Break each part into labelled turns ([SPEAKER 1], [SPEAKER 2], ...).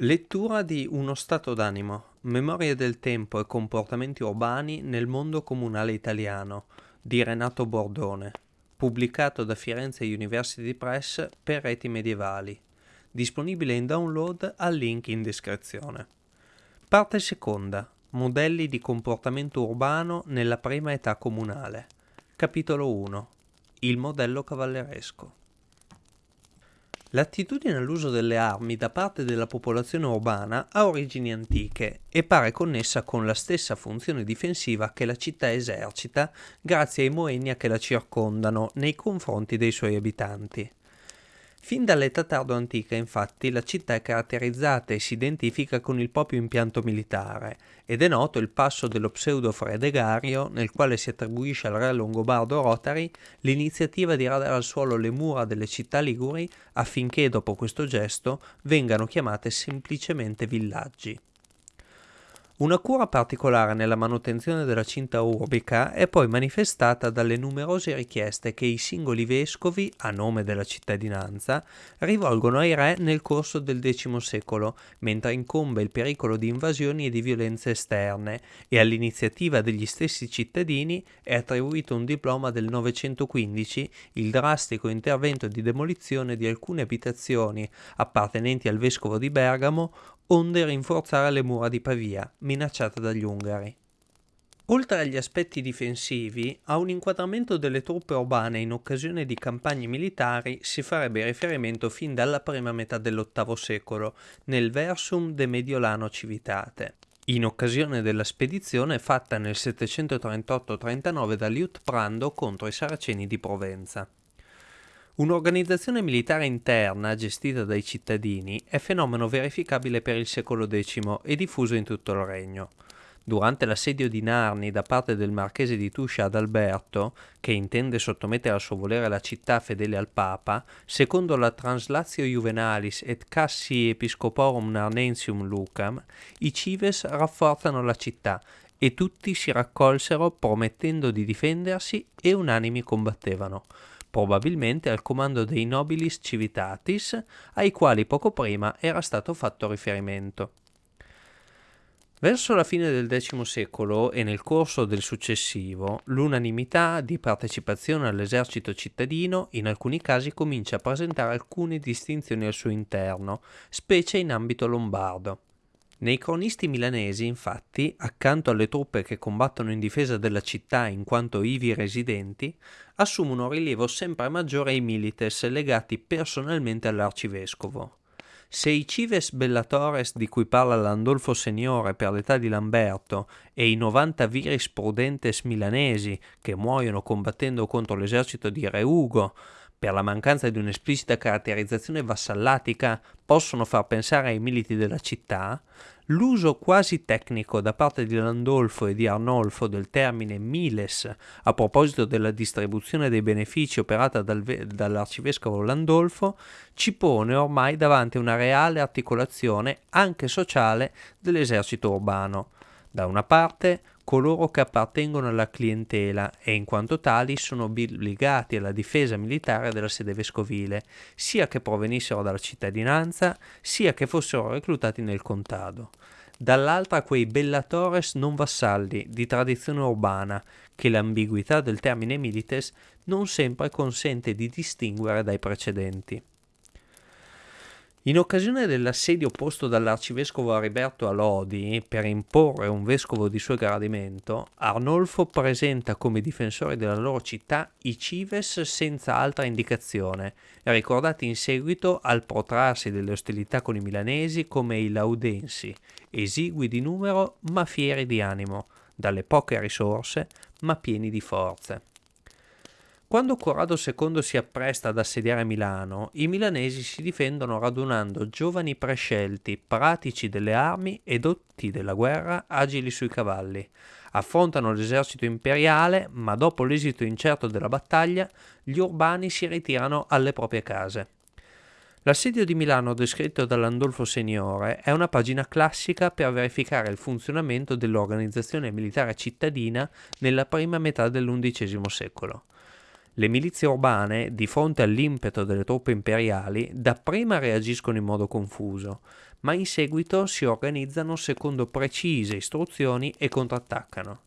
[SPEAKER 1] Lettura di Uno stato d'animo, memorie del tempo e comportamenti urbani nel mondo comunale italiano di Renato Bordone, pubblicato da Firenze University Press per reti medievali, disponibile in download al link in descrizione. Parte seconda, modelli di comportamento urbano nella prima età comunale. Capitolo 1, il modello cavalleresco. L'attitudine all'uso delle armi da parte della popolazione urbana ha origini antiche e pare connessa con la stessa funzione difensiva che la città esercita grazie ai moenia che la circondano nei confronti dei suoi abitanti. Fin dall'età tardo-antica, infatti, la città è caratterizzata e si identifica con il proprio impianto militare, ed è noto il passo dello pseudo-Fredegario, nel quale si attribuisce al re longobardo Rotari l'iniziativa di radere al suolo le mura delle città liguri affinché, dopo questo gesto, vengano chiamate semplicemente villaggi. Una cura particolare nella manutenzione della cinta urbica è poi manifestata dalle numerose richieste che i singoli vescovi, a nome della cittadinanza, rivolgono ai re nel corso del X secolo, mentre incombe il pericolo di invasioni e di violenze esterne, e all'iniziativa degli stessi cittadini è attribuito un diploma del 915, il drastico intervento di demolizione di alcune abitazioni appartenenti al vescovo di Bergamo onde rinforzare le mura di Pavia, minacciata dagli Ungari. Oltre agli aspetti difensivi, a un inquadramento delle truppe urbane in occasione di campagne militari si farebbe riferimento fin dalla prima metà dell'VIII secolo, nel Versum de Mediolano Civitate, in occasione della spedizione fatta nel 738-39 da Liutprando contro i Saraceni di Provenza. Un'organizzazione militare interna gestita dai cittadini è fenomeno verificabile per il secolo X e diffuso in tutto il regno. Durante l'assedio di Narni da parte del marchese di Tuscia ad Alberto, che intende sottomettere a suo volere la città fedele al Papa, secondo la Translatio Juvenalis et Cassi Episcoporum Narnensium Lucam, i Cives rafforzano la città e tutti si raccolsero promettendo di difendersi e unanimi combattevano probabilmente al comando dei nobilis civitatis, ai quali poco prima era stato fatto riferimento. Verso la fine del X secolo e nel corso del successivo, l'unanimità di partecipazione all'esercito cittadino in alcuni casi comincia a presentare alcune distinzioni al suo interno, specie in ambito lombardo. Nei cronisti milanesi, infatti, accanto alle truppe che combattono in difesa della città in quanto ivi residenti, assumono rilievo sempre maggiore i milites legati personalmente all'arcivescovo. Se i cives bellatores di cui parla Landolfo Seniore per l'età di Lamberto e i 90 viris prudentes milanesi che muoiono combattendo contro l'esercito di Re Ugo per la mancanza di un'esplicita caratterizzazione vassallatica, possono far pensare ai militi della città, l'uso quasi tecnico da parte di Landolfo e di Arnolfo del termine miles a proposito della distribuzione dei benefici operata dal, dall'arcivescovo Landolfo ci pone ormai davanti a una reale articolazione anche sociale dell'esercito urbano. Da una parte coloro che appartengono alla clientela e in quanto tali sono obbligati alla difesa militare della sede vescovile, sia che provenissero dalla cittadinanza, sia che fossero reclutati nel contado. Dall'altra quei bellatores non vassalli di tradizione urbana, che l'ambiguità del termine milites non sempre consente di distinguere dai precedenti. In occasione dell'assedio posto dall'arcivescovo Ariberto a Lodi per imporre un vescovo di suo gradimento, Arnolfo presenta come difensori della loro città i cives senza altra indicazione, ricordati in seguito al protrarsi delle ostilità con i milanesi come i laudensi, esigui di numero ma fieri di animo, dalle poche risorse ma pieni di forze. Quando Corrado II si appresta ad assediare Milano, i milanesi si difendono radunando giovani prescelti, pratici delle armi e dotti della guerra, agili sui cavalli. Affrontano l'esercito imperiale, ma dopo l'esito incerto della battaglia, gli urbani si ritirano alle proprie case. L'assedio di Milano descritto dall'Andolfo Seniore è una pagina classica per verificare il funzionamento dell'organizzazione militare cittadina nella prima metà dell'undicesimo secolo. Le milizie urbane, di fronte all'impeto delle truppe imperiali, dapprima reagiscono in modo confuso, ma in seguito si organizzano secondo precise istruzioni e contrattaccano.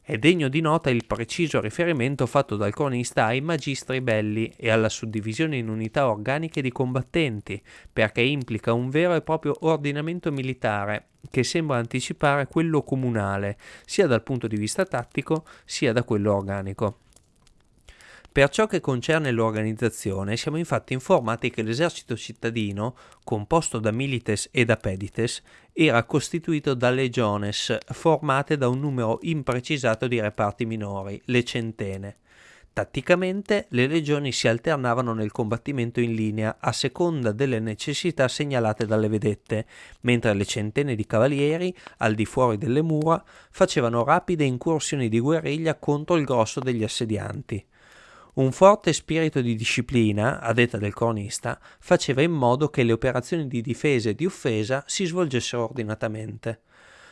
[SPEAKER 1] È degno di nota il preciso riferimento fatto dal cronista ai magistri belli e alla suddivisione in unità organiche di combattenti, perché implica un vero e proprio ordinamento militare che sembra anticipare quello comunale, sia dal punto di vista tattico sia da quello organico. Per ciò che concerne l'organizzazione, siamo infatti informati che l'esercito cittadino, composto da milites e da pedites, era costituito da legiones, formate da un numero imprecisato di reparti minori, le centene. Tatticamente le legioni si alternavano nel combattimento in linea a seconda delle necessità segnalate dalle vedette, mentre le centene di cavalieri, al di fuori delle mura, facevano rapide incursioni di guerriglia contro il grosso degli assedianti. Un forte spirito di disciplina, a detta del cronista, faceva in modo che le operazioni di difesa e di offesa si svolgessero ordinatamente.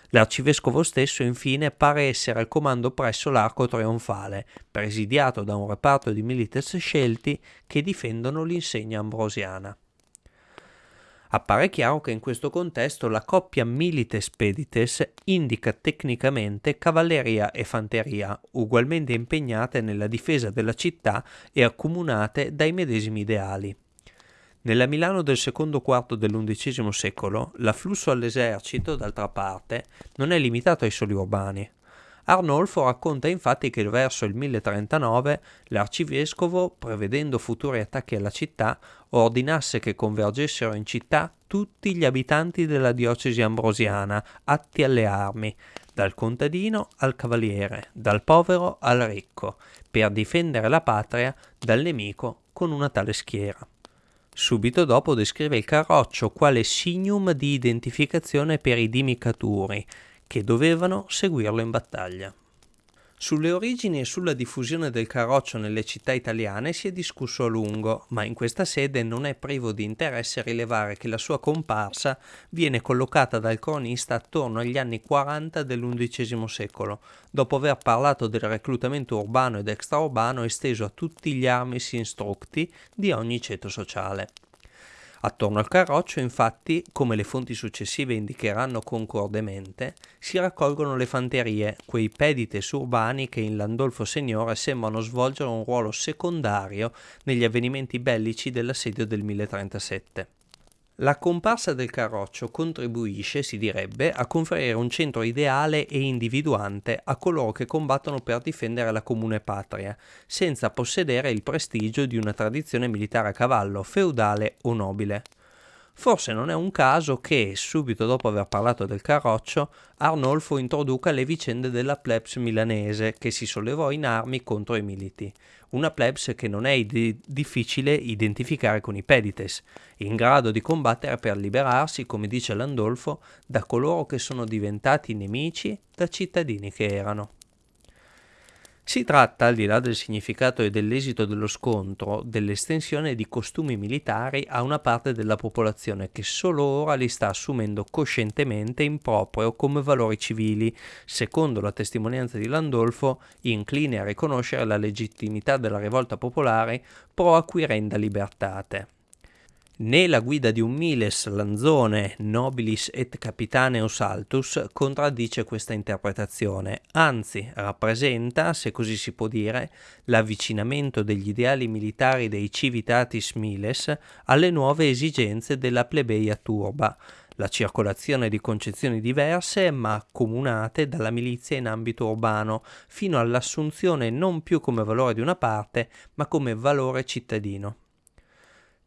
[SPEAKER 1] L'arcivescovo stesso infine pare essere al comando presso l'arco trionfale, presidiato da un reparto di milites scelti che difendono l'insegna ambrosiana. Appare chiaro che in questo contesto la coppia milites-pedites indica tecnicamente cavalleria e fanteria, ugualmente impegnate nella difesa della città e accomunate dai medesimi ideali. Nella Milano del secondo quarto dell'undicesimo secolo, l'afflusso all'esercito, d'altra parte, non è limitato ai soli urbani. Arnolfo racconta infatti che verso il 1039 l'arcivescovo, prevedendo futuri attacchi alla città, ordinasse che convergessero in città tutti gli abitanti della diocesi ambrosiana, atti alle armi, dal contadino al cavaliere, dal povero al ricco, per difendere la patria dal nemico con una tale schiera. Subito dopo descrive il carroccio quale signum di identificazione per i dimicaturi, che dovevano seguirlo in battaglia. Sulle origini e sulla diffusione del carroccio nelle città italiane si è discusso a lungo, ma in questa sede non è privo di interesse rilevare che la sua comparsa viene collocata dal cronista attorno agli anni 40 dell'undicesimo secolo, dopo aver parlato del reclutamento urbano ed extraurbano esteso a tutti gli armis instructi di ogni ceto sociale. Attorno al carroccio, infatti, come le fonti successive indicheranno concordemente, si raccolgono le fanterie, quei pedites urbani che in Landolfo Signore sembrano svolgere un ruolo secondario negli avvenimenti bellici dell'assedio del 1037. La comparsa del carroccio contribuisce, si direbbe, a conferire un centro ideale e individuante a coloro che combattono per difendere la comune patria, senza possedere il prestigio di una tradizione militare a cavallo, feudale o nobile. Forse non è un caso che, subito dopo aver parlato del carroccio, Arnolfo introduca le vicende della plebs milanese che si sollevò in armi contro i militi, una plebs che non è id- difficile identificare con i pedites, in grado di combattere per liberarsi, come dice Landolfo, da coloro che sono diventati nemici da cittadini che erano. Si tratta, al di là del significato e dell'esito dello scontro, dell'estensione di costumi militari a una parte della popolazione che solo ora li sta assumendo coscientemente in proprio come valori civili, secondo la testimonianza di Landolfo, incline a riconoscere la legittimità della rivolta popolare pro acquirenda libertate. Né la guida di un miles Lanzone nobilis et capitaneus altus contraddice questa interpretazione, anzi rappresenta, se così si può dire, l'avvicinamento degli ideali militari dei civitatis miles alle nuove esigenze della plebeia turba, la circolazione di concezioni diverse ma accomunate dalla milizia in ambito urbano, fino all'assunzione non più come valore di una parte, ma come valore cittadino.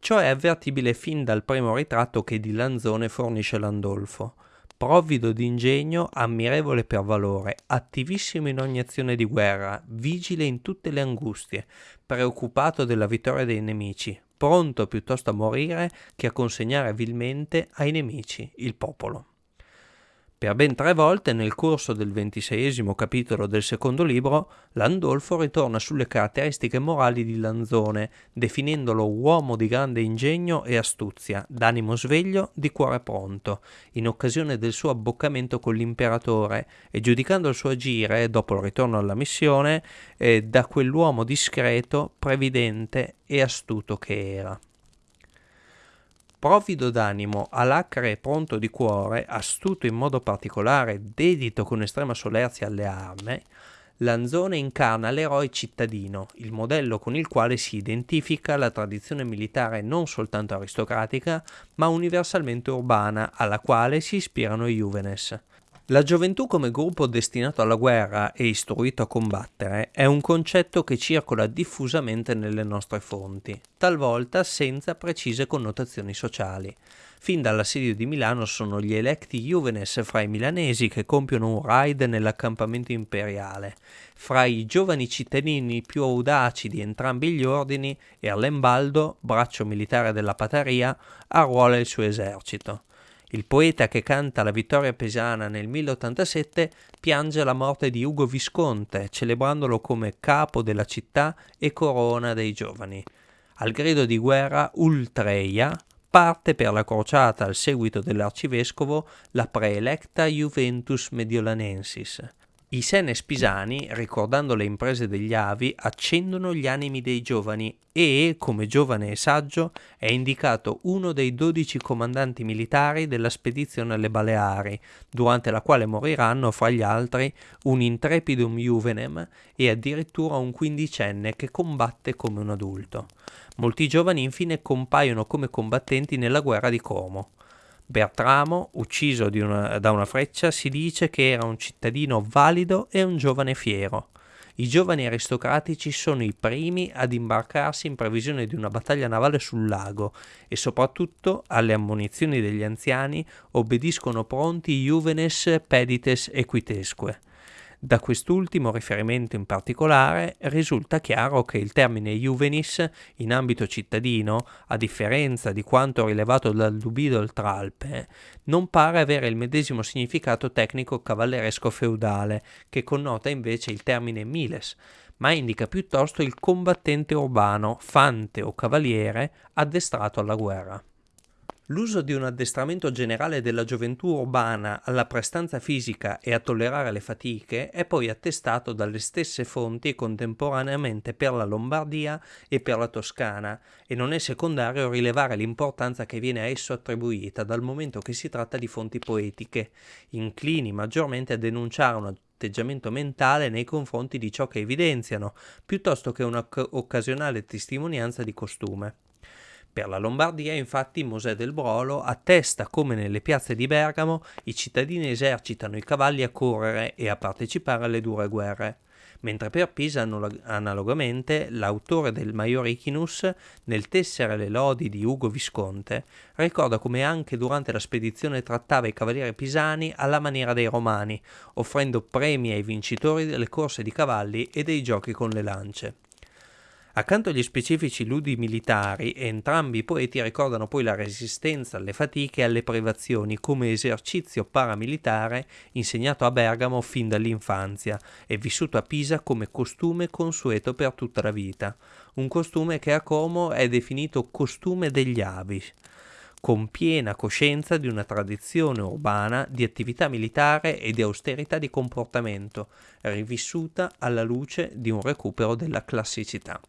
[SPEAKER 1] Ciò è avvertibile fin dal primo ritratto che di Lanzone fornisce Landolfo. Provvido di ingegno, ammirevole per valore, attivissimo in ogni azione di guerra, vigile in tutte le angustie, preoccupato della vittoria dei nemici, pronto piuttosto a morire che a consegnare vilmente ai nemici il popolo. Per ben tre volte nel corso del ventiseiesimo capitolo del secondo libro, Landolfo ritorna sulle caratteristiche morali di Lanzone, definendolo uomo di grande ingegno e astuzia, d'animo sveglio, di cuore pronto, in occasione del suo abboccamento con l'imperatore, e giudicando il suo agire, dopo il ritorno alla missione, eh, da quell'uomo discreto, previdente e astuto che era. Provido d'animo, alacre e pronto di cuore, astuto in modo particolare, dedito con estrema solerzia alle armi, Lanzone incarna l'eroe cittadino, il modello con il quale si identifica la tradizione militare non soltanto aristocratica, ma universalmente urbana, alla quale si ispirano i Juvenes. La gioventù come gruppo destinato alla guerra e istruito a combattere è un concetto che circola diffusamente nelle nostre fonti, talvolta senza precise connotazioni sociali. Fin dall'assedio di Milano sono gli electi Juvenes fra i milanesi che compiono un raid nell'accampamento imperiale. Fra i giovani cittadini più audaci di entrambi gli ordini, Erlembaldo, braccio militare della Pataria, arruola il suo esercito. Il poeta che canta la vittoria pesana nel 1087 piange la morte di Ugo Visconte, celebrandolo come capo della città e corona dei giovani. Al grido di guerra Ultreia parte per la crociata al seguito dell'arcivescovo la preelecta Juventus Mediolanensis. I senes pisani, ricordando le imprese degli avi, accendono gli animi dei giovani e, come giovane e saggio, è indicato uno dei dodici comandanti militari della spedizione alle Baleari, durante la quale moriranno, fra gli altri, un intrepidum juvenem e addirittura un quindicenne che combatte come un adulto. Molti giovani infine compaiono come combattenti nella guerra di Como. Bertramo, ucciso una, da una freccia, si dice che era un cittadino valido e un giovane fiero. I giovani aristocratici sono i primi ad imbarcarsi in previsione di una battaglia navale sul lago e soprattutto alle ammonizioni degli anziani obbediscono pronti Juvenes pedites equitesque. Da quest'ultimo riferimento in particolare risulta chiaro che il termine juvenis in ambito cittadino, a differenza di quanto rilevato dal Dubido Tralpe, non pare avere il medesimo significato tecnico cavalleresco feudale, che connota invece il termine miles, ma indica piuttosto il combattente urbano, fante o cavaliere addestrato alla guerra. L'uso di un addestramento generale della gioventù urbana alla prestanza fisica e a tollerare le fatiche è poi attestato dalle stesse fonti contemporaneamente per la Lombardia e per la Toscana e non è secondario rilevare l'importanza che viene a esso attribuita dal momento che si tratta di fonti poetiche, inclini maggiormente a denunciare un atteggiamento mentale nei confronti di ciò che evidenziano, piuttosto che un'occasionale testimonianza di costume. Per la Lombardia, infatti, Mosè del Brolo attesta come nelle piazze di Bergamo i cittadini esercitano i cavalli a correre e a partecipare alle dure guerre, mentre per Pisa, analogamente, l'autore del Maiorichinus, nel tessere le lodi di Ugo Visconte, ricorda come anche durante la spedizione trattava i cavalieri pisani alla maniera dei romani, offrendo premi ai vincitori delle corse di cavalli e dei giochi con le lance. Accanto agli specifici ludi militari, entrambi i poeti ricordano poi la resistenza alle fatiche e alle privazioni come esercizio paramilitare insegnato a Bergamo fin dall'infanzia e vissuto a Pisa come costume consueto per tutta la vita, un costume che a Como è definito costume degli avi con piena coscienza di una tradizione urbana di attività militare e di austerità di comportamento, rivissuta alla luce di un recupero della classicità.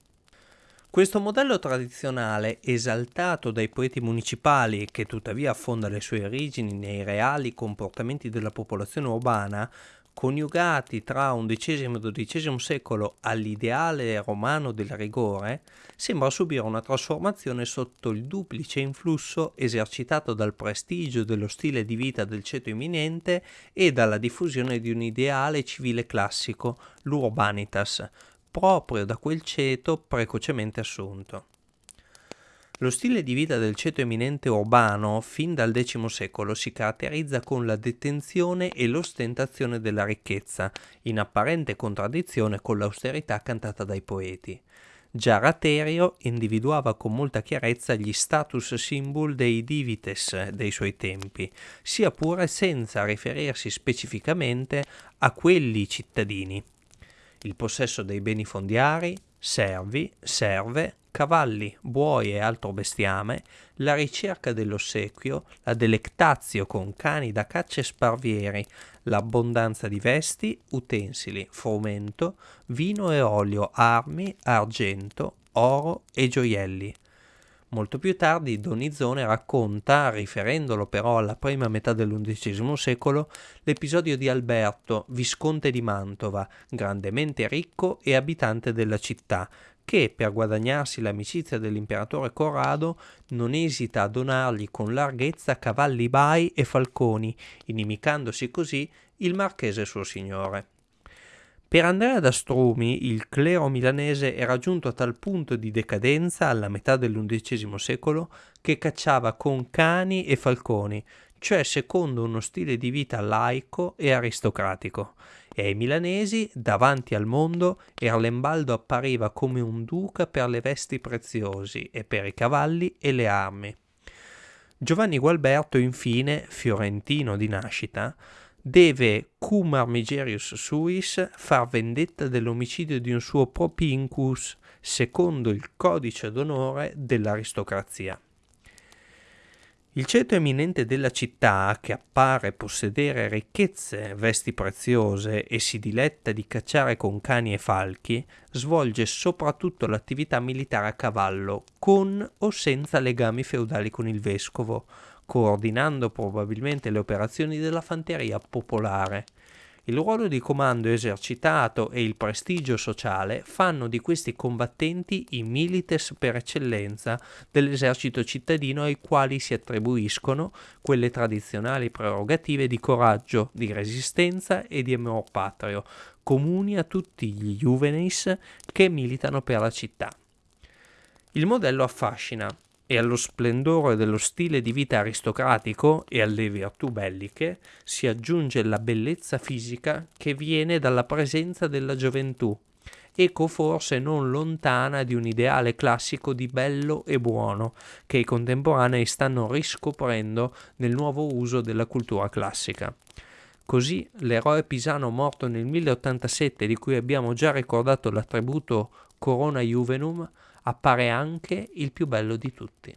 [SPEAKER 1] Questo modello tradizionale, esaltato dai poeti municipali che tuttavia affonda le sue origini nei reali comportamenti della popolazione urbana, coniugati tra XI e XII secolo all'ideale romano del rigore, sembra subire una trasformazione sotto il duplice influsso esercitato dal prestigio dello stile di vita del ceto imminente e dalla diffusione di un ideale civile classico, l'urbanitas, proprio da quel ceto precocemente assunto. Lo stile di vita del ceto eminente urbano, fin dal X secolo, si caratterizza con la detenzione e l'ostentazione della ricchezza, in apparente contraddizione con l'austerità cantata dai poeti. Già Raterio individuava con molta chiarezza gli status symbol dei divites dei suoi tempi, sia pure senza riferirsi specificamente a quelli cittadini. Il possesso dei beni fondiari, servi, serve, cavalli, buoi e altro bestiame, la ricerca dell'ossequio, la delectazio con cani da caccia e sparvieri, l'abbondanza di vesti, utensili, frumento, vino e olio, armi, argento, oro e gioielli. Molto più tardi Donizone racconta, riferendolo però alla prima metà dell'undicesimo secolo, l'episodio di Alberto, visconte di Mantova, grandemente ricco e abitante della città, che per guadagnarsi l'amicizia dell'imperatore Corrado non esita a donargli con larghezza cavalli bai e falconi, inimicandosi così il marchese suo signore. Per Andrea da Strumi il clero milanese era giunto a tal punto di decadenza alla metà dell'undicesimo secolo che cacciava con cani e falconi, cioè secondo uno stile di vita laico e aristocratico e ai milanesi, davanti al mondo, Erlembaldo appariva come un duca per le vesti preziosi e per i cavalli e le armi. Giovanni Gualberto, infine, fiorentino di nascita, deve cum armigerius suis far vendetta dell'omicidio di un suo propincus, secondo il codice d'onore dell'aristocrazia. Il ceto eminente della città, che appare possedere ricchezze, vesti preziose e si diletta di cacciare con cani e falchi, svolge soprattutto l'attività militare a cavallo, con o senza legami feudali con il vescovo, coordinando probabilmente le operazioni della fanteria popolare. Il ruolo di comando esercitato e il prestigio sociale fanno di questi combattenti i milites per eccellenza dell'esercito cittadino ai quali si attribuiscono quelle tradizionali prerogative di coraggio, di resistenza e di amor patrio, comuni a tutti gli juvenis che militano per la città. Il modello affascina, e allo splendore dello stile di vita aristocratico e alle virtù belliche si aggiunge la bellezza fisica che viene dalla presenza della gioventù, eco forse non lontana di un ideale classico di bello e buono che i contemporanei stanno riscoprendo nel nuovo uso della cultura classica. Così l'eroe pisano morto nel 1087 di cui abbiamo già ricordato l'attributo Corona Juvenum appare anche il più bello di tutti.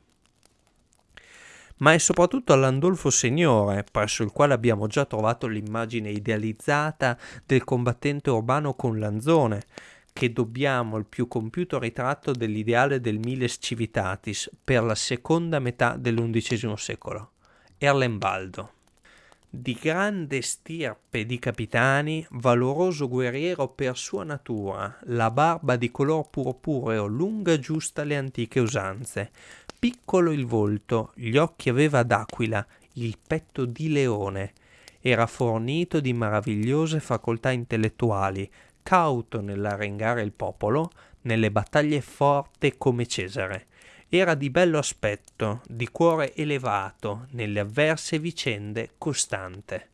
[SPEAKER 1] Ma è soprattutto all'Andolfo Signore, presso il quale abbiamo già trovato l'immagine idealizzata del combattente urbano con Lanzone, che dobbiamo il più compiuto ritratto dell'ideale del Miles Civitatis per la seconda metà dell'undicesimo secolo, Erlembaldo. Di grande stirpe di capitani, valoroso guerriero per sua natura, la barba di color purpureo lunga giusta alle antiche usanze, piccolo il volto, gli occhi aveva d'aquila, il petto di leone, era fornito di meravigliose facoltà intellettuali, cauto nell'arengare il popolo, nelle battaglie forte come Cesare era di bello aspetto, di cuore elevato, nelle avverse vicende costante.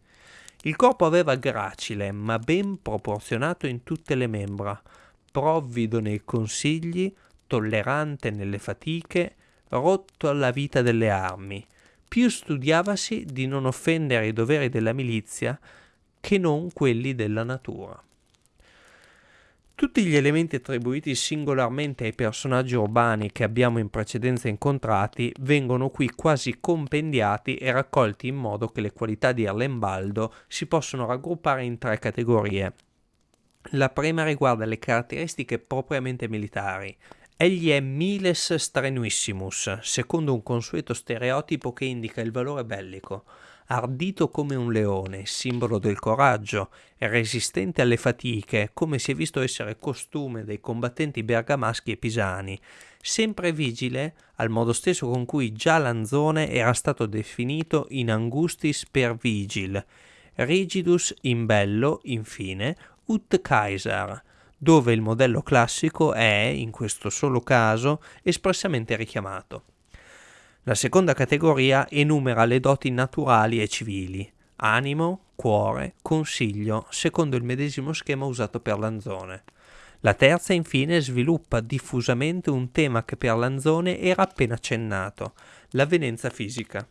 [SPEAKER 1] Il corpo aveva gracile, ma ben proporzionato in tutte le membra, provvido nei consigli, tollerante nelle fatiche, rotto alla vita delle armi. Più studiavasi di non offendere i doveri della milizia che non quelli della natura. Tutti gli elementi attribuiti singolarmente ai personaggi urbani che abbiamo in precedenza incontrati vengono qui quasi compendiati e raccolti in modo che le qualità di Erlembaldo si possono raggruppare in tre categorie. La prima riguarda le caratteristiche propriamente militari. Egli è miles strenuissimus, secondo un consueto stereotipo che indica il valore bellico ardito come un leone, simbolo del coraggio, resistente alle fatiche, come si è visto essere costume dei combattenti bergamaschi e pisani, sempre vigile al modo stesso con cui già Lanzone era stato definito in angustis per vigil, rigidus in bello, infine, ut Caesar, dove il modello classico è, in questo solo caso, espressamente richiamato. La seconda categoria enumera le doti naturali e civili, animo, cuore, consiglio, secondo il medesimo schema usato per Lanzone. La terza infine sviluppa diffusamente un tema che per Lanzone era appena accennato, l'avvenenza fisica.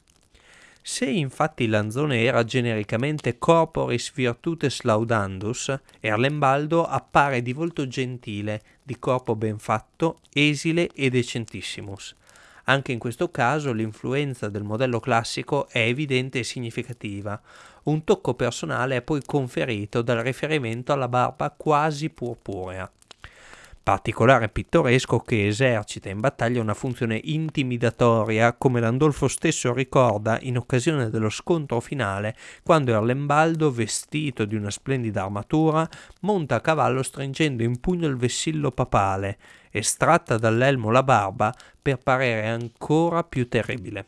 [SPEAKER 1] Se infatti Lanzone era genericamente corporis virtutes laudandus, Erlembaldo appare di volto gentile, di corpo ben fatto, esile e decentissimus. Anche in questo caso l'influenza del modello classico è evidente e significativa. Un tocco personale è poi conferito dal riferimento alla barba quasi purpurea particolare pittoresco che esercita in battaglia una funzione intimidatoria, come Landolfo stesso ricorda in occasione dello scontro finale, quando Erlembaldo, vestito di una splendida armatura, monta a cavallo stringendo in pugno il vessillo papale, estratta dall'elmo la barba per parere ancora più terribile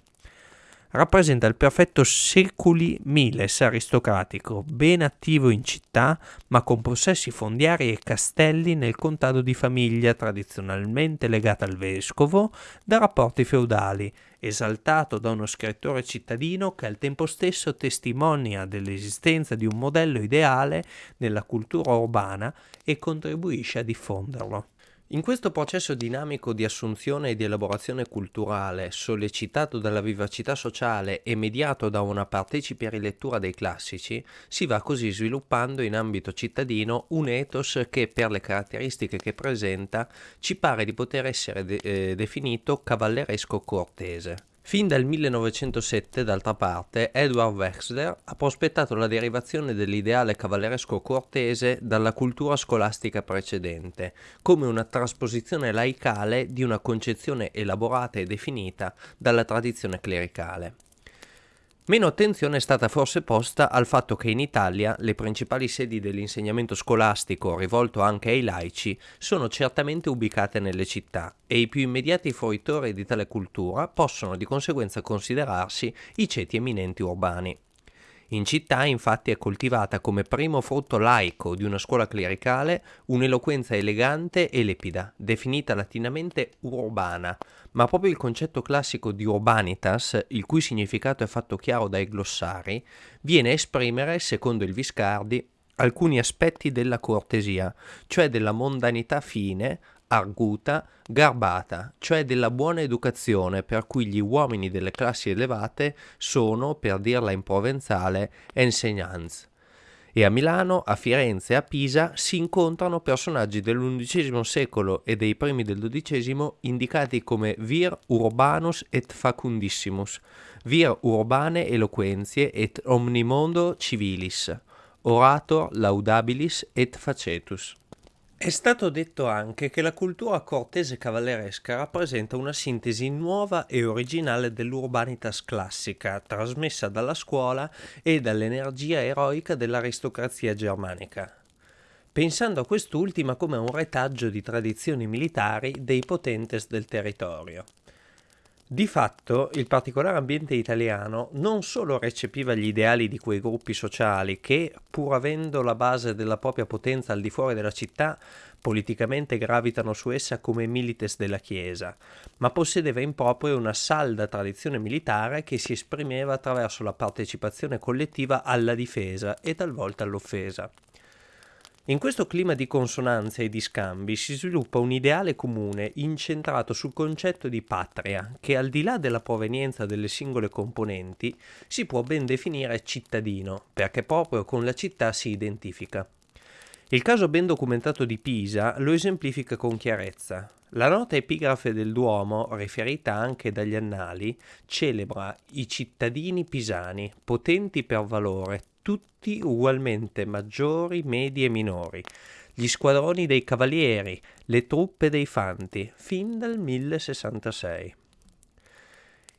[SPEAKER 1] rappresenta il perfetto seculi miles aristocratico, ben attivo in città, ma con possessi fondiari e castelli nel contado di famiglia tradizionalmente legata al vescovo da rapporti feudali, esaltato da uno scrittore cittadino che al tempo stesso testimonia dell'esistenza di un modello ideale nella cultura urbana e contribuisce a diffonderlo. In questo processo dinamico di assunzione e di elaborazione culturale, sollecitato dalla vivacità sociale e mediato da una partecipe rilettura dei classici, si va così sviluppando in ambito cittadino un ethos che, per le caratteristiche che presenta, ci pare di poter essere de- eh, definito cavalleresco cortese. Fin dal 1907, d'altra parte, Edward Wexler ha prospettato la derivazione dell'ideale cavalleresco cortese dalla cultura scolastica precedente, come una trasposizione laicale di una concezione elaborata e definita dalla tradizione clericale. Meno attenzione è stata forse posta al fatto che in Italia le principali sedi dell'insegnamento scolastico rivolto anche ai laici sono certamente ubicate nelle città e i più immediati fruitori di tale cultura possono di conseguenza considerarsi i ceti eminenti urbani. In città infatti è coltivata come primo frutto laico di una scuola clericale un'eloquenza elegante e lepida, definita latinamente urbana, ma proprio il concetto classico di urbanitas, il cui significato è fatto chiaro dai glossari, viene a esprimere, secondo il Viscardi, alcuni aspetti della cortesia, cioè della mondanità fine, arguta, garbata, cioè della buona educazione per cui gli uomini delle classi elevate sono, per dirla in provenzale, enseignants. E a Milano, a Firenze e a Pisa si incontrano personaggi dell'undicesimo secolo e dei primi del dodicesimo indicati come vir urbanus et facundissimus, vir urbane eloquentie et omnimondo civilis, orator laudabilis et facetus. È stato detto anche che la cultura cortese cavalleresca rappresenta una sintesi nuova e originale dell'urbanitas classica, trasmessa dalla scuola e dall'energia eroica dell'aristocrazia germanica, pensando a quest'ultima come un retaggio di tradizioni militari dei potentes del territorio. Di fatto, il particolare ambiente italiano non solo recepiva gli ideali di quei gruppi sociali che, pur avendo la base della propria potenza al di fuori della città, politicamente gravitano su essa come milites della Chiesa, ma possedeva in proprio una salda tradizione militare che si esprimeva attraverso la partecipazione collettiva alla difesa e talvolta all'offesa. In questo clima di consonanza e di scambi si sviluppa un ideale comune incentrato sul concetto di patria, che al di là della provenienza delle singole componenti si può ben definire cittadino, perché proprio con la città si identifica. Il caso ben documentato di Pisa lo esemplifica con chiarezza. La nota epigrafe del Duomo, riferita anche dagli annali, celebra i cittadini pisani, potenti per valore, tutti ugualmente maggiori, medi e minori, gli squadroni dei cavalieri, le truppe dei fanti, fin dal 1066.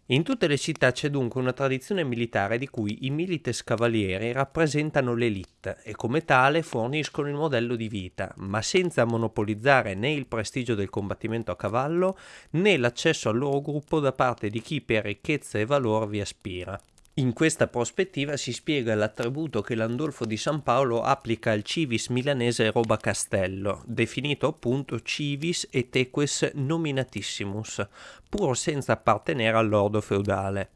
[SPEAKER 1] In tutte le città c'è dunque una tradizione militare di cui i milites cavalieri rappresentano l'elite e come tale forniscono il modello di vita, ma senza monopolizzare né il prestigio del combattimento a cavallo né l'accesso al loro gruppo da parte di chi per ricchezza e valore vi aspira. In questa prospettiva si spiega l'attributo che Landolfo di San Paolo applica al civis milanese Roba Castello, definito appunto civis et eques nominatissimus, pur senza appartenere all'ordo feudale.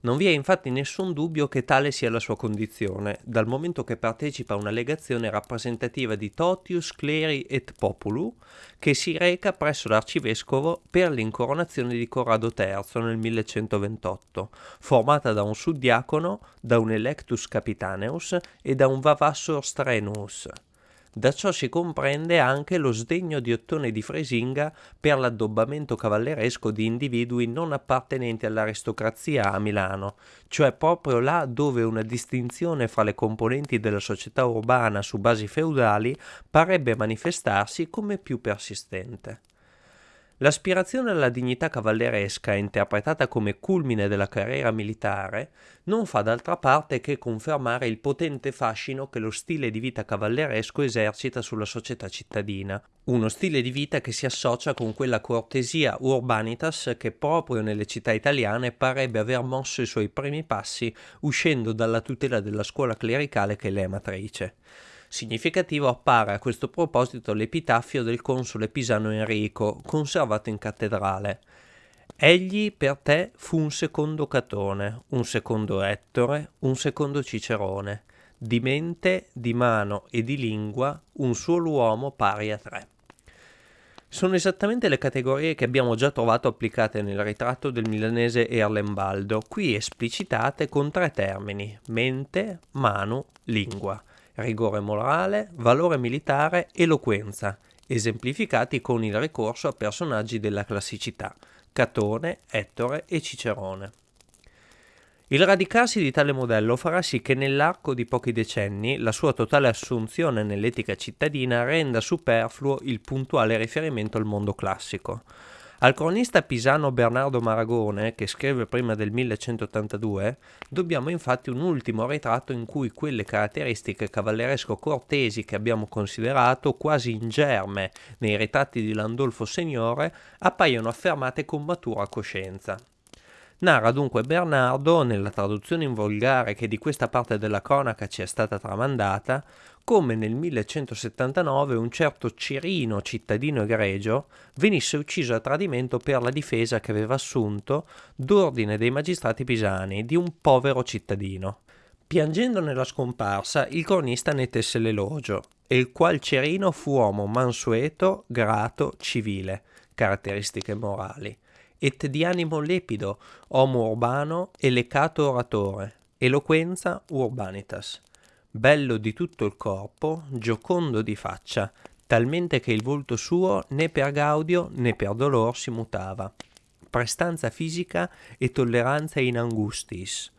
[SPEAKER 1] Non vi è infatti nessun dubbio che tale sia la sua condizione, dal momento che partecipa a una legazione rappresentativa di Totius Cleri et Populu, che si reca presso l'arcivescovo per l'incoronazione di Corrado III nel 1128, formata da un suddiacono, da un electus capitaneus e da un vavassor strenuus. Da ciò si comprende anche lo sdegno di Ottone di Fresinga per l'addobbamento cavalleresco di individui non appartenenti all'aristocrazia a Milano, cioè proprio là dove una distinzione fra le componenti della società urbana su basi feudali parebbe manifestarsi come più persistente. L'aspirazione alla dignità cavalleresca, interpretata come culmine della carriera militare, non fa d'altra parte che confermare il potente fascino che lo stile di vita cavalleresco esercita sulla società cittadina, uno stile di vita che si associa con quella cortesia urbanitas che proprio nelle città italiane parebbe aver mosso i suoi primi passi uscendo dalla tutela della scuola clericale che le è matrice. Significativo appare a questo proposito l'epitaffio del console pisano Enrico, conservato in cattedrale. Egli per te fu un secondo Catone, un secondo Ettore, un secondo Cicerone, di mente, di mano e di lingua un solo uomo pari a tre. Sono esattamente le categorie che abbiamo già trovato applicate nel ritratto del milanese Erlembaldo, qui esplicitate con tre termini, mente, mano, lingua rigore morale, valore militare, eloquenza, esemplificati con il ricorso a personaggi della classicità, Catone, Ettore e Cicerone. Il radicarsi di tale modello farà sì che nell'arco di pochi decenni la sua totale assunzione nell'etica cittadina renda superfluo il puntuale riferimento al mondo classico. Al cronista pisano Bernardo Maragone, che scrive prima del 1182, dobbiamo infatti un ultimo ritratto in cui quelle caratteristiche cavalleresco-cortesi che abbiamo considerato quasi in germe nei ritratti di Landolfo Signore appaiono affermate con matura coscienza. Narra dunque Bernardo, nella traduzione in volgare che di questa parte della cronaca ci è stata tramandata, come nel 1179 un certo Cirino, cittadino egregio, venisse ucciso a tradimento per la difesa che aveva assunto, d'ordine dei magistrati pisani, di un povero cittadino. Piangendo nella scomparsa, il cronista ne tesse l'elogio, e il qual Cirino fu uomo mansueto, grato, civile, caratteristiche morali et di animo lepido, homo urbano e lecato oratore, eloquenza urbanitas, bello di tutto il corpo, giocondo di faccia, talmente che il volto suo né per gaudio né per dolor si mutava, prestanza fisica e tolleranza in angustis,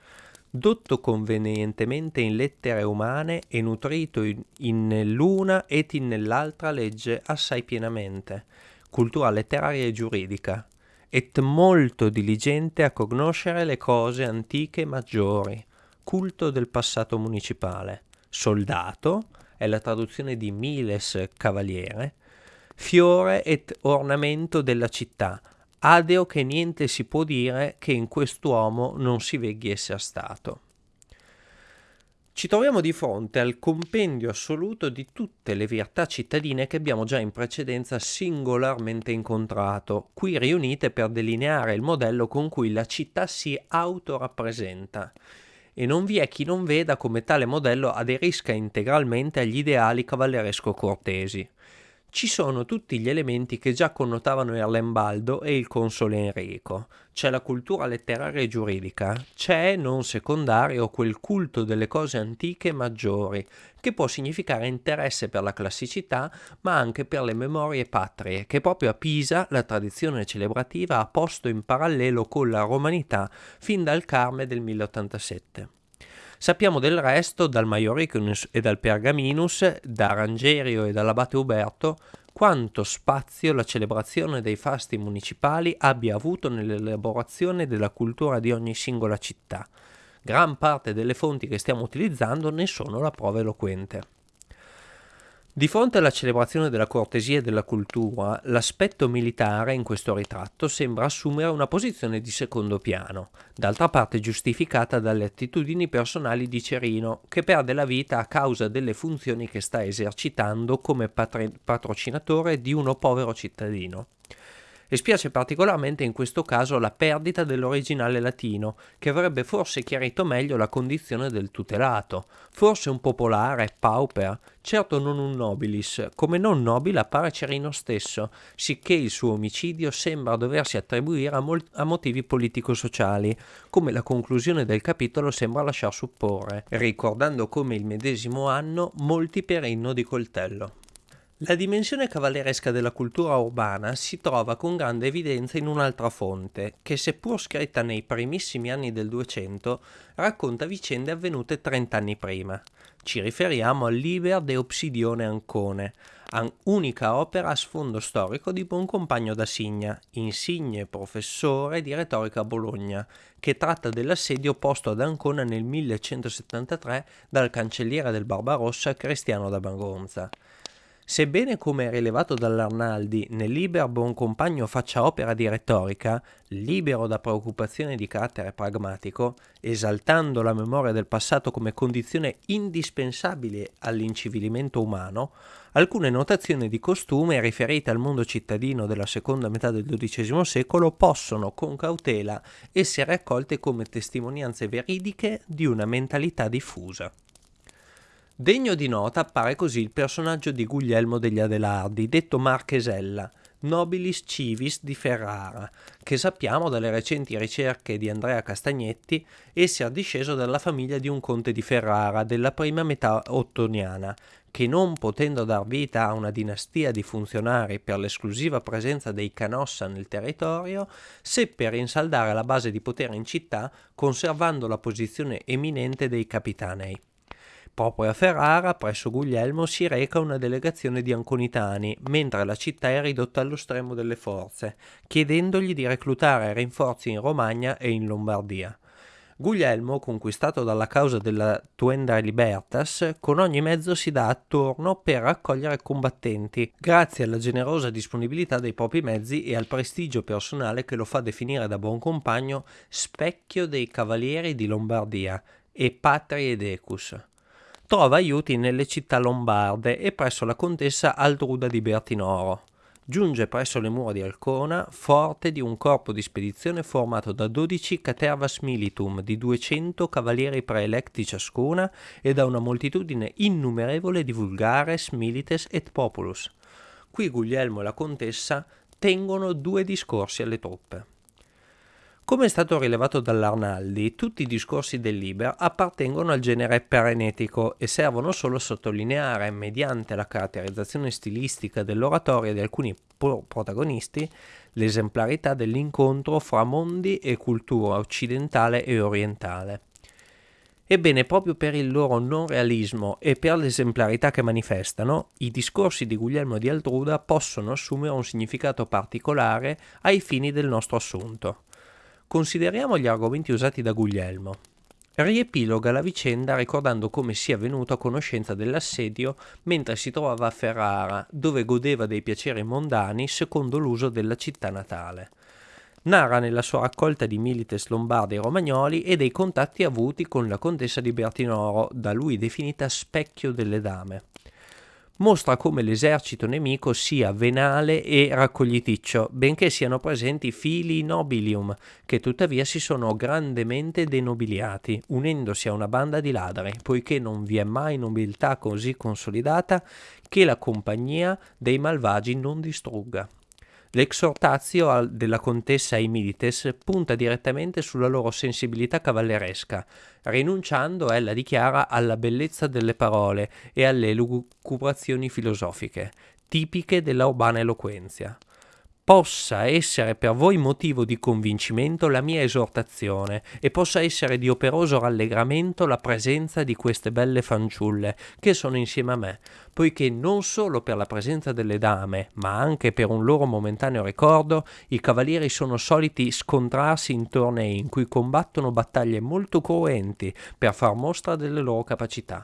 [SPEAKER 1] dotto convenientemente in lettere umane e nutrito in, in l'una et in nell'altra legge assai pienamente, cultura letteraria e giuridica, et molto diligente a conoscere le cose antiche maggiori, culto del passato municipale, soldato, è la traduzione di miles cavaliere, fiore et ornamento della città, adeo che niente si può dire che in quest'uomo non si veghi sia stato. Ci troviamo di fronte al compendio assoluto di tutte le virtà cittadine che abbiamo già in precedenza singolarmente incontrato, qui riunite per delineare il modello con cui la città si autorappresenta. E non vi è chi non veda come tale modello aderisca integralmente agli ideali cavalleresco-cortesi ci sono tutti gli elementi che già connotavano Erlembaldo e il console Enrico. C'è la cultura letteraria e giuridica, c'è, non secondario, quel culto delle cose antiche maggiori, che può significare interesse per la classicità, ma anche per le memorie patrie, che proprio a Pisa la tradizione celebrativa ha posto in parallelo con la romanità fin dal Carme del 1087. Sappiamo del resto dal Maioricunus e dal Pergaminus, da Rangerio e dall'abate Uberto, quanto spazio la celebrazione dei fasti municipali abbia avuto nell'elaborazione della cultura di ogni singola città. Gran parte delle fonti che stiamo utilizzando ne sono la prova eloquente. Di fronte alla celebrazione della cortesia e della cultura, l'aspetto militare in questo ritratto sembra assumere una posizione di secondo piano, d'altra parte giustificata dalle attitudini personali di Cerino, che perde la vita a causa delle funzioni che sta esercitando come patrocinatore di uno povero cittadino. E spiace particolarmente in questo caso la perdita dell'originale latino, che avrebbe forse chiarito meglio la condizione del tutelato, forse un popolare, pauper, certo non un nobilis, come non nobile appare Cerino stesso, sicché il suo omicidio sembra doversi attribuire a, mol- a motivi politico-sociali, come la conclusione del capitolo sembra lasciar supporre, ricordando come il medesimo anno molti per inno di coltello. La dimensione cavalleresca della cultura urbana si trova con grande evidenza in un'altra fonte, che seppur scritta nei primissimi anni del Duecento, racconta vicende avvenute trent'anni prima. Ci riferiamo al Liber de Obsidione Ancone, unica opera a sfondo storico di Boncompagno da Signa, insigne professore di retorica a Bologna, che tratta dell'assedio posto ad Ancona nel 1173 dal cancelliere del Barbarossa Cristiano da Bangonza. Sebbene, come rilevato dall'Arnaldi, nel Liber Buon Compagno faccia opera di retorica, libero da preoccupazioni di carattere pragmatico, esaltando la memoria del passato come condizione indispensabile all'incivilimento umano, alcune notazioni di costume riferite al mondo cittadino della seconda metà del XII secolo possono, con cautela, essere accolte come testimonianze veridiche di una mentalità diffusa. Degno di nota appare così il personaggio di Guglielmo degli Adelardi, detto Marchesella, nobilis civis di Ferrara, che sappiamo dalle recenti ricerche di Andrea Castagnetti essere disceso dalla famiglia di un conte di Ferrara della prima metà ottoniana, che non potendo dar vita a una dinastia di funzionari per l'esclusiva presenza dei Canossa nel territorio, seppe rinsaldare la base di potere in città conservando la posizione eminente dei capitanei. Proprio a Ferrara, presso Guglielmo, si reca una delegazione di anconitani, mentre la città è ridotta allo stremo delle forze, chiedendogli di reclutare rinforzi in Romagna e in Lombardia. Guglielmo, conquistato dalla causa della Tuenda Libertas, con ogni mezzo si dà attorno per raccogliere combattenti, grazie alla generosa disponibilità dei propri mezzi e al prestigio personale che lo fa definire da buon compagno specchio dei cavalieri di Lombardia e patrie decus trova aiuti nelle città lombarde e presso la contessa Aldruda di Bertinoro. Giunge presso le mura di Alcona, forte di un corpo di spedizione formato da 12 catervas militum di 200 cavalieri preelecti ciascuna e da una moltitudine innumerevole di vulgares, milites et populus. Qui Guglielmo e la contessa tengono due discorsi alle truppe. Come è stato rilevato dall'Arnaldi, tutti i discorsi del Liber appartengono al genere perenetico e servono solo a sottolineare, mediante la caratterizzazione stilistica dell'oratoria di alcuni protagonisti, l'esemplarità dell'incontro fra mondi e cultura occidentale e orientale. Ebbene, proprio per il loro non realismo e per l'esemplarità che manifestano, i discorsi di Guglielmo di Aldruda possono assumere un significato particolare ai fini del nostro assunto. Consideriamo gli argomenti usati da Guglielmo. Riepiloga la vicenda ricordando come sia venuto a conoscenza dell'assedio mentre si trovava a Ferrara, dove godeva dei piaceri mondani secondo l'uso della città natale. Narra nella sua raccolta di milites lombardi e romagnoli e dei contatti avuti con la contessa di Bertinoro, da lui definita specchio delle dame mostra come l'esercito nemico sia venale e raccogliticcio, benché siano presenti fili nobilium, che tuttavia si sono grandemente denobiliati, unendosi a una banda di ladri, poiché non vi è mai nobiltà così consolidata che la compagnia dei malvagi non distrugga. L'exhortatio della contessa ai Milites punta direttamente sulla loro sensibilità cavalleresca. Rinunciando, ella dichiara alla bellezza delle parole e alle lucubrazioni filosofiche, tipiche della urbana eloquenzia possa essere per voi motivo di convincimento la mia esortazione e possa essere di operoso rallegramento la presenza di queste belle fanciulle che sono insieme a me, poiché non solo per la presenza delle dame, ma anche per un loro momentaneo ricordo, i cavalieri sono soliti scontrarsi in tornei in cui combattono battaglie molto cruenti per far mostra delle loro capacità.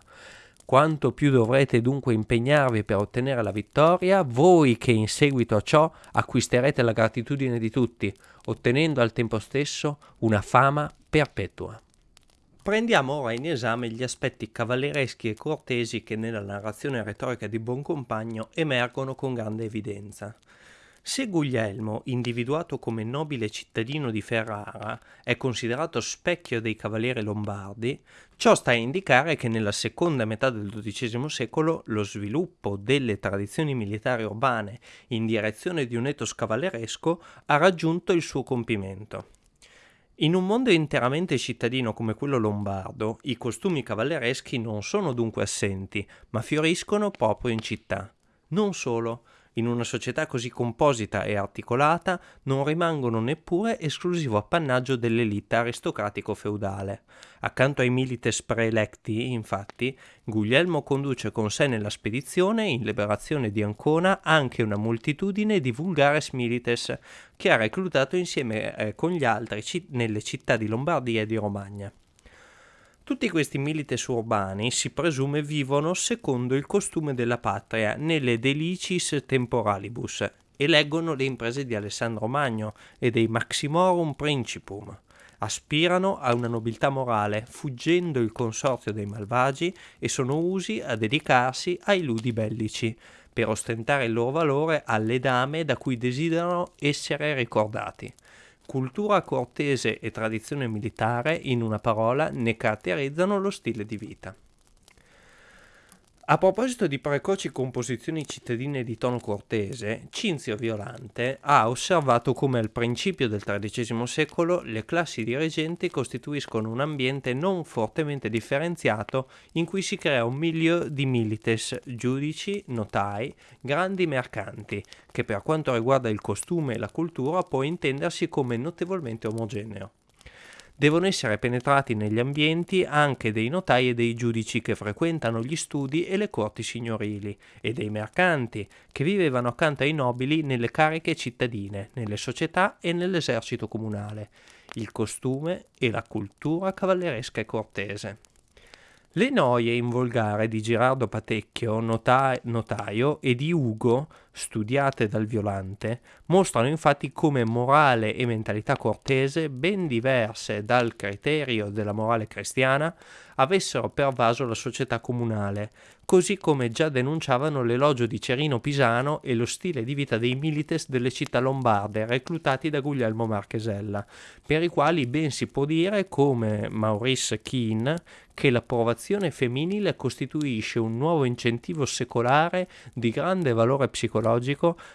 [SPEAKER 1] Quanto più dovrete dunque impegnarvi per ottenere la vittoria, voi che in seguito a ciò acquisterete la gratitudine di tutti, ottenendo al tempo stesso una fama perpetua. Prendiamo ora in esame gli aspetti cavallereschi e cortesi che nella narrazione retorica di Boncompagno emergono con grande evidenza. Se Guglielmo, individuato come nobile cittadino di Ferrara, è considerato specchio dei cavalieri lombardi, ciò sta a indicare che nella seconda metà del XII secolo lo sviluppo delle tradizioni militari urbane in direzione di un ethos cavalleresco ha raggiunto il suo compimento. In un mondo interamente cittadino come quello lombardo, i costumi cavallereschi non sono dunque assenti, ma fioriscono proprio in città. Non solo, in una società così composita e articolata non rimangono neppure esclusivo appannaggio dell'elite aristocratico-feudale. Accanto ai milites preelecti, infatti, Guglielmo conduce con sé nella spedizione in liberazione di Ancona anche una moltitudine di vulgares milites che ha reclutato insieme eh, con gli altri ci- nelle città di Lombardia e di Romagna. Tutti questi milites urbani si presume vivono secondo il costume della patria nelle delicis temporalibus e leggono le imprese di Alessandro Magno e dei Maximorum Principum. Aspirano a una nobiltà morale, fuggendo il consorzio dei malvagi e sono usi a dedicarsi ai ludi bellici, per ostentare il loro valore alle dame da cui desiderano essere ricordati. Cultura cortese e tradizione militare, in una parola, ne caratterizzano lo stile di vita. A proposito di precoci composizioni cittadine di tono cortese, Cinzio Violante ha osservato come al principio del XIII secolo le classi dirigenti costituiscono un ambiente non fortemente differenziato in cui si crea un milieu di milites, giudici, notai, grandi mercanti, che per quanto riguarda il costume e la cultura può intendersi come notevolmente omogeneo devono essere penetrati negli ambienti anche dei notai e dei giudici che frequentano gli studi e le corti signorili, e dei mercanti, che vivevano accanto ai nobili nelle cariche cittadine, nelle società e nell'esercito comunale, il costume e la cultura cavalleresca e cortese. Le noie in volgare di Girardo Patecchio, nota- notaio, e di Ugo, studiate dal Violante, mostrano infatti come morale e mentalità cortese, ben diverse dal criterio della morale cristiana, avessero pervaso la società comunale, così come già denunciavano l'elogio di Cerino Pisano e lo stile di vita dei milites delle città lombarde reclutati da Guglielmo Marchesella, per i quali ben si può dire, come Maurice Keane, che l'approvazione femminile costituisce un nuovo incentivo secolare di grande valore psicologico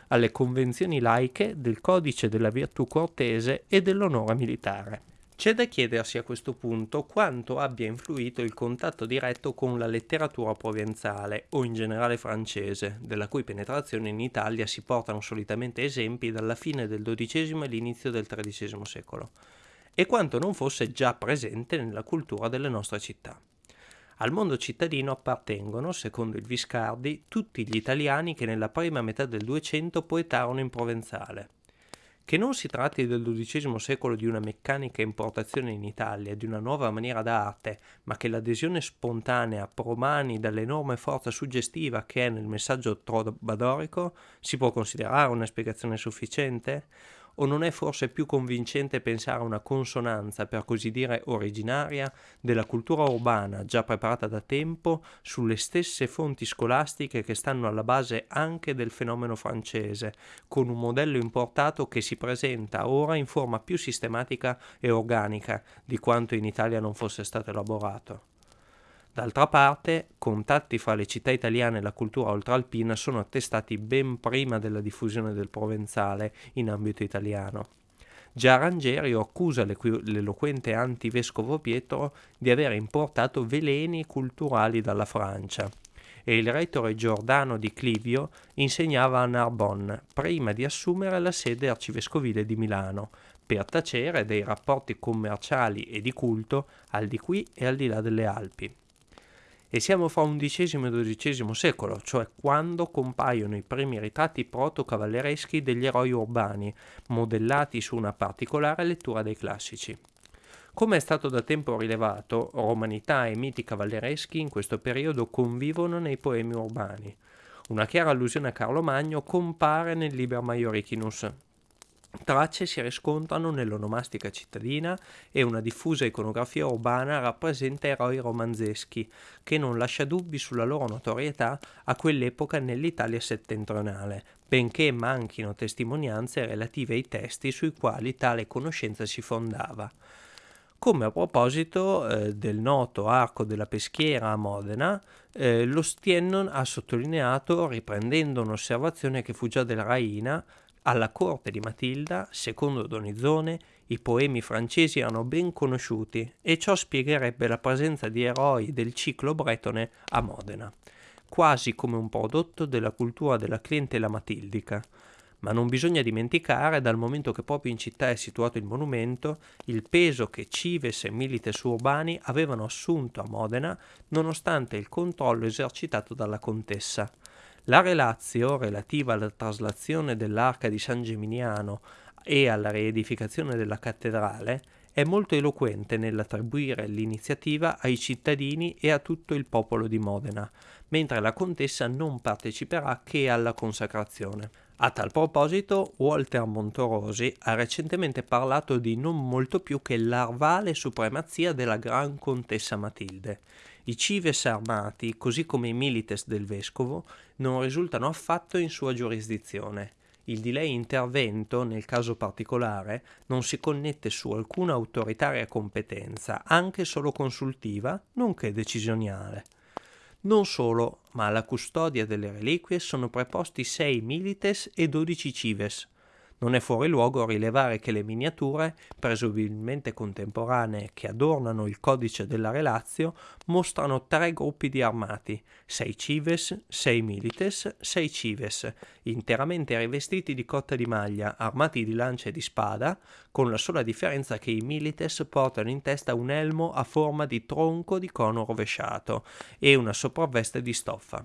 [SPEAKER 1] alle convenzioni laiche del codice della virtù cortese e dell'onore militare. C'è da chiedersi a questo punto quanto abbia influito il contatto diretto con la letteratura provenzale o in generale francese, della cui penetrazione in Italia si portano solitamente esempi dalla fine del XII e l'inizio del XIII secolo, e quanto non fosse già presente nella cultura delle nostre città. Al mondo cittadino appartengono, secondo il Viscardi, tutti gli italiani che nella prima metà del Duecento poetarono in provenzale che non si tratti del XII secolo di una meccanica importazione in Italia di una nuova maniera d'arte, ma che l'adesione spontanea promani dall'enorme forza suggestiva che è nel messaggio trobadorico, si può considerare una spiegazione sufficiente? O non è forse più convincente pensare a una consonanza, per così dire originaria, della cultura urbana già preparata da tempo sulle stesse fonti scolastiche che stanno alla base anche del fenomeno francese, con un modello importato che si presenta ora in forma più sistematica e organica di quanto in Italia non fosse stato elaborato? D'altra parte, contatti fra le città italiane e la cultura oltralpina sono attestati ben prima della diffusione del provenzale in ambito italiano. Già Rangerio accusa l'eloquente antivescovo Pietro di aver importato veleni culturali dalla Francia e il retore Giordano di Clivio insegnava a Narbonne prima di assumere la sede arcivescovile di Milano per tacere dei rapporti commerciali e di culto al di qui e al di là delle Alpi e siamo fra XI e XII secolo, cioè quando compaiono i primi ritratti proto-cavallereschi degli eroi urbani, modellati su una particolare lettura dei classici. Come è stato da tempo rilevato, romanità e miti cavallereschi in questo periodo convivono nei poemi urbani. Una chiara allusione a Carlo Magno compare nel Liber Maiorichinus, Tracce si riscontrano nell'onomastica cittadina e una diffusa iconografia urbana rappresenta eroi romanzeschi, che non lascia dubbi sulla loro notorietà a quell'epoca nell'Italia settentrionale, benché manchino testimonianze relative ai testi sui quali tale conoscenza si fondava. Come a proposito eh, del noto arco della peschiera a Modena, eh, lo Stiennon ha sottolineato, riprendendo un'osservazione che fu già della Raina, alla corte di Matilda, secondo Donizone, i poemi francesi erano ben conosciuti e ciò spiegherebbe la presenza di eroi del ciclo bretone a Modena, quasi come un prodotto della cultura della clientela matildica. Ma non bisogna dimenticare, dal momento che proprio in città è situato il monumento, il peso che Cives e Milites urbani avevano assunto a Modena nonostante il controllo esercitato dalla contessa. La relazio relativa alla traslazione dell'arca di San Geminiano e alla riedificazione della cattedrale è molto eloquente nell'attribuire l'iniziativa ai cittadini e a tutto il popolo di Modena, mentre la contessa non parteciperà che alla consacrazione. A tal proposito, Walter Montorosi ha recentemente parlato di non molto più che l'arvale supremazia della Gran Contessa Matilde. I cives armati, così come i milites del vescovo, non risultano affatto in sua giurisdizione. Il di lei intervento, nel caso particolare, non si connette su alcuna autoritaria competenza, anche solo consultiva, nonché decisionale. Non solo, ma alla custodia delle reliquie sono preposti 6 milites e 12 cives, non è fuori luogo rilevare che le miniature, presumibilmente contemporanee, che adornano il codice della Relazio, mostrano tre gruppi di armati, sei cives, sei milites, sei cives, interamente rivestiti di cotta di maglia, armati di lancia e di spada, con la sola differenza che i milites portano in testa un elmo a forma di tronco di cono rovesciato e una sopravveste di stoffa.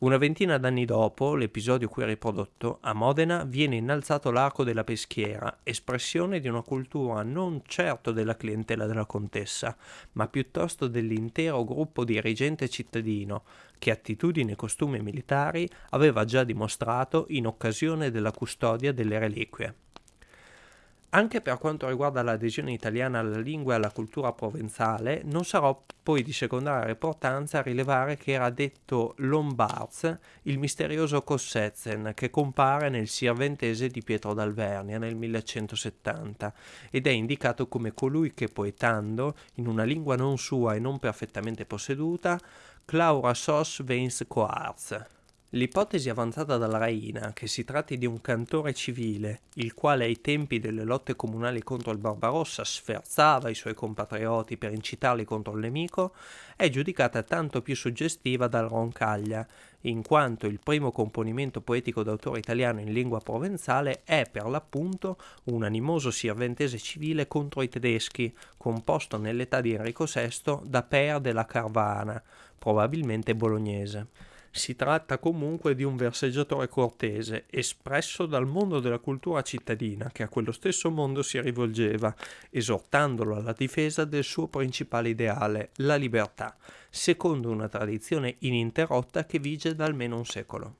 [SPEAKER 1] Una ventina d'anni dopo l'episodio qui riprodotto, a Modena viene innalzato l'arco della peschiera, espressione di una cultura non certo della clientela della contessa, ma piuttosto dell'intero gruppo dirigente cittadino, che attitudini e costumi militari aveva già dimostrato in occasione della custodia delle reliquie. Anche per quanto riguarda l'adesione italiana alla lingua e alla cultura provenzale, non sarò poi di secondaria importanza rilevare che era detto Lombards il misterioso Kossetzen che compare nel Sirventese di Pietro d'Alvernia nel 1170 ed è indicato come colui che poetando, in una lingua non sua e non perfettamente posseduta, claura sos veins coarz L'ipotesi avanzata dalla Raina, che si tratti di un cantore civile, il quale ai tempi delle lotte comunali contro il Barbarossa sferzava i suoi compatrioti per incitarli contro il nemico, è giudicata tanto più suggestiva dal Roncaglia, in quanto il primo componimento poetico d'autore italiano in lingua provenzale è per l'appunto un animoso sirventese civile contro i tedeschi, composto nell'età di Enrico VI da Per della Carvana, probabilmente bolognese. Si tratta comunque di un verseggiatore cortese, espresso dal mondo della cultura cittadina, che a quello stesso mondo si rivolgeva, esortandolo alla difesa del suo principale ideale, la libertà, secondo una tradizione ininterrotta che vige da almeno un secolo.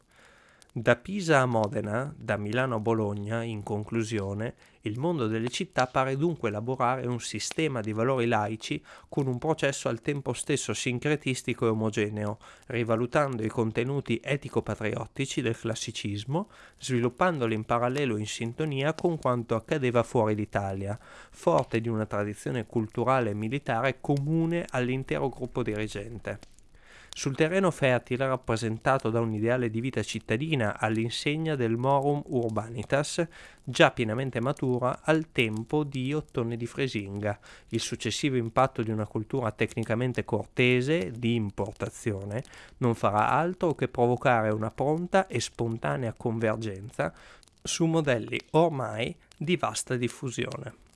[SPEAKER 1] Da Pisa a Modena, da Milano a Bologna, in conclusione, il mondo delle città pare dunque elaborare un sistema di valori laici con un processo al tempo stesso sincretistico e omogeneo, rivalutando i contenuti etico-patriottici del classicismo, sviluppandoli in parallelo in sintonia con quanto accadeva fuori l'Italia, forte di una tradizione culturale e militare comune all'intero gruppo dirigente. Sul terreno fertile rappresentato da un ideale di vita cittadina all'insegna del Morum Urbanitas, già pienamente matura al tempo di Ottone di Fresinga, il successivo impatto di una cultura tecnicamente cortese, di importazione, non farà altro che provocare una pronta e spontanea convergenza su modelli ormai di vasta diffusione.